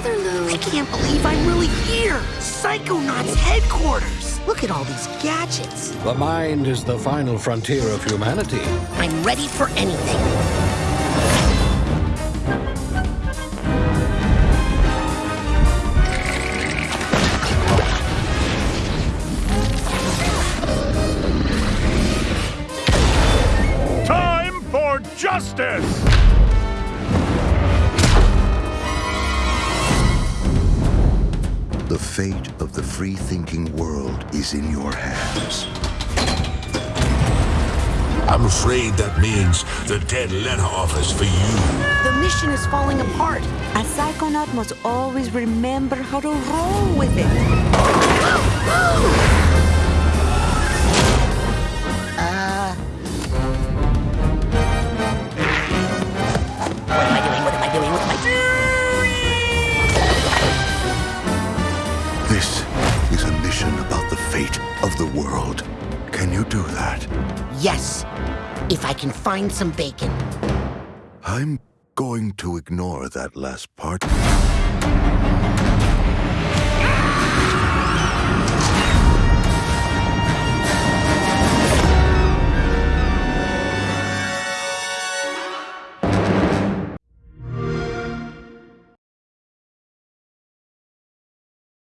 Motherlobe. I can't believe I'm really here! Psychonauts headquarters! Look at all these gadgets. The mind is the final frontier of humanity. I'm ready for anything. Time for justice! The fate of the free-thinking world is in your hands. I'm afraid that means the dead letter office for you. The mission is falling apart. A psychonaut must always remember how to roll with it. You do that? Yes, if I can find some bacon. I'm going to ignore that last part.